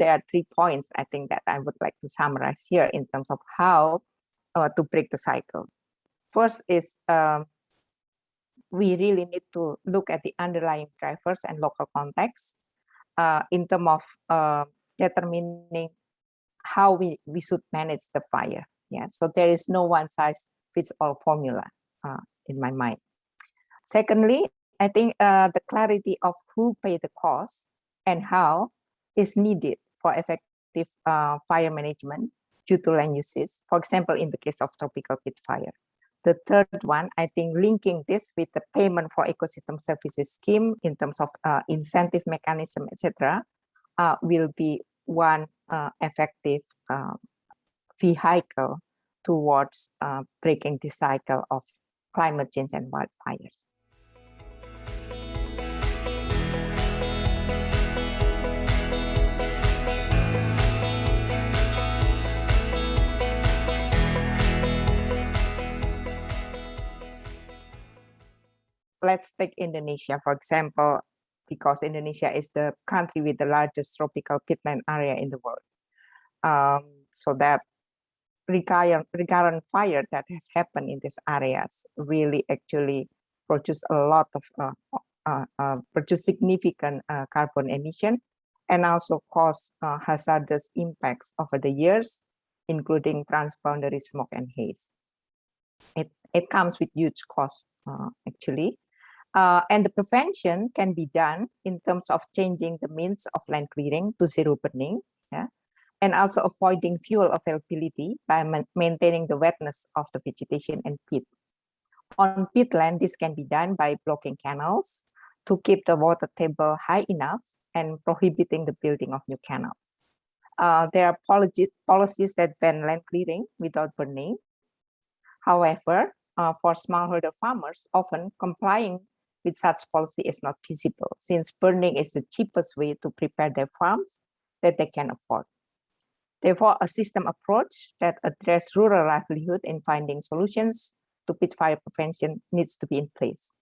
there are three points I think that I would like to summarize here in terms of how uh, to break the cycle. First is um, we really need to look at the underlying drivers and local context uh, in terms of uh, determining how we, we should manage the fire. Yeah, so there is no one size fits all formula uh, in my mind. Secondly, I think uh, the clarity of who pay the cost and how is needed for effective uh, fire management due to land uses, for example, in the case of tropical peat fire. The third one, I think linking this with the payment for ecosystem services scheme in terms of uh, incentive mechanism, etc., uh, will be one uh, effective uh, vehicle towards uh, breaking the cycle of climate change and wildfires. Let's take Indonesia, for example, because Indonesia is the country with the largest tropical peatland area in the world. Um, so that recurrent, recurrent fire that has happened in these areas really actually produce a lot of, uh, uh, uh, produce significant uh, carbon emission and also cause uh, hazardous impacts over the years, including transboundary smoke and haze. It, it comes with huge cost uh, actually. Uh, and the prevention can be done in terms of changing the means of land clearing to zero burning, yeah, and also avoiding fuel availability by ma maintaining the wetness of the vegetation and peat. On peatland, this can be done by blocking canals to keep the water table high enough and prohibiting the building of new canals. Uh, there are policies that ban land clearing without burning. However, uh, for smallholder farmers, often complying with such policy is not feasible since burning is the cheapest way to prepare their farms that they can afford. Therefore, a system approach that address rural livelihood in finding solutions to peat fire prevention needs to be in place.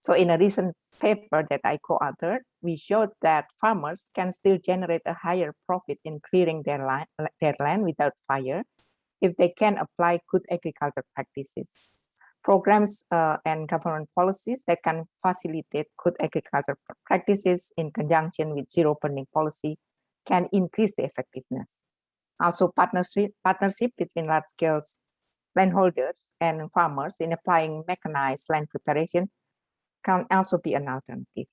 So in a recent paper that I co-authored, we showed that farmers can still generate a higher profit in clearing their land, their land without fire if they can apply good agriculture practices programs uh, and government policies that can facilitate good agriculture practices in conjunction with zero burning policy can increase the effectiveness. Also partnership, partnership between large-scale landholders and farmers in applying mechanized land preparation can also be an alternative.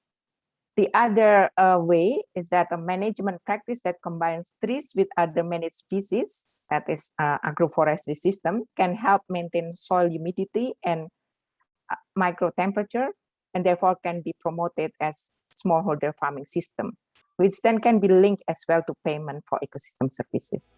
The other uh, way is that a management practice that combines trees with other managed species that is uh, agroforestry system can help maintain soil humidity and uh, micro temperature and therefore can be promoted as smallholder farming system, which then can be linked as well to payment for ecosystem services.